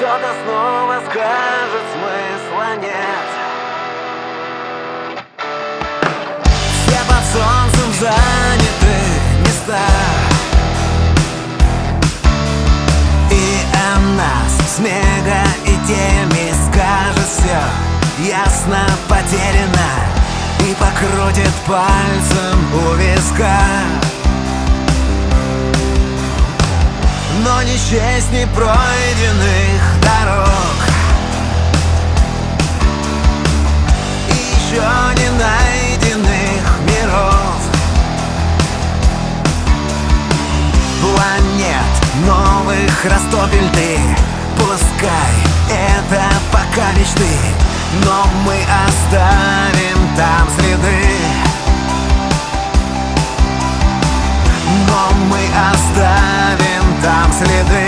Кто-то снова скажет, смысла нет. Все под солнцем заняты места. И о нас с мега и теми скажет все Ясно потеряно И покрутит пальцем у виска не честь не пройденных дорог. И еще не найденных миров. Планет новых растопель ты. Пускай это пока мечты Но мы оставим там следы следы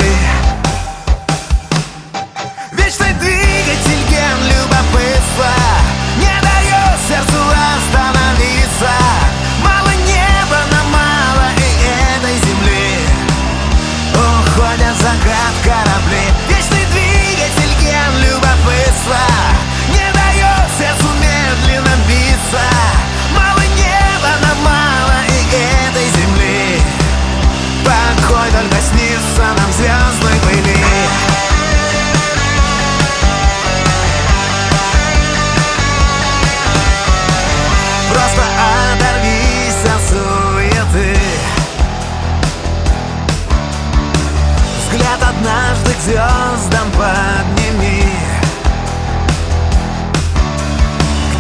звездам подними.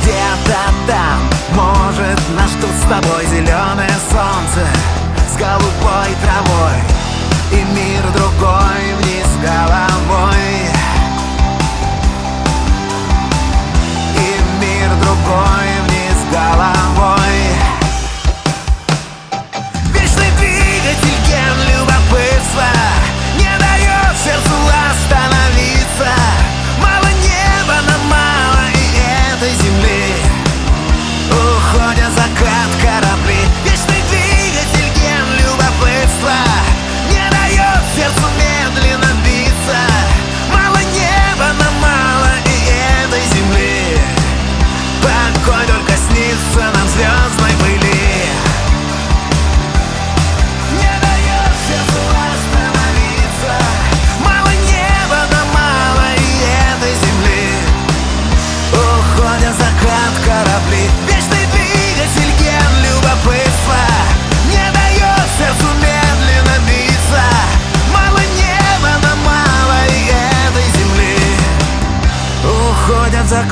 Где-то там, может, нас ждут с тобой зеленое солнце С голубой травой И мир другой вниз головой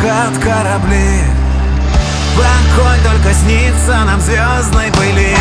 Закат корабли. Покой только снится нам звездной пыли